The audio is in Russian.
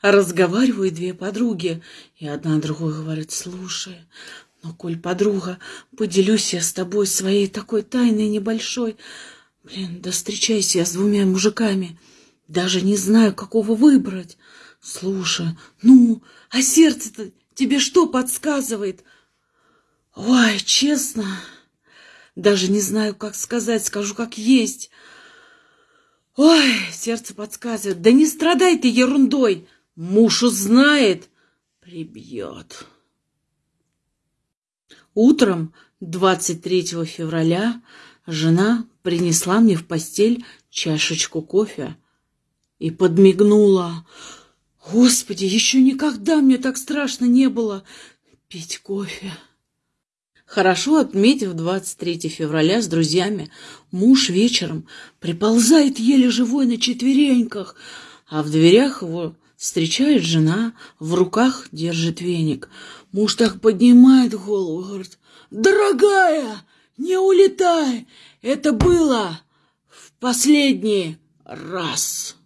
Разговаривают две подруги, и одна другой говорит, слушай, ну, коль подруга, поделюсь я с тобой своей такой тайной небольшой. Блин, да встречайся я с двумя мужиками, даже не знаю, какого выбрать. Слушай, ну, а сердце-то тебе что подсказывает? Ой, честно, даже не знаю, как сказать, скажу, как есть. Ой, сердце подсказывает. Да не страдай ты ерундой. Муж узнает, прибьет. Утром 23 февраля жена принесла мне в постель чашечку кофе и подмигнула. Господи, еще никогда мне так страшно не было пить кофе. Хорошо отметив 23 февраля с друзьями, муж вечером приползает еле живой на четвереньках, а в дверях его встречает жена, в руках держит веник. Муж так поднимает голову, говорит, «Дорогая, не улетай, это было в последний раз».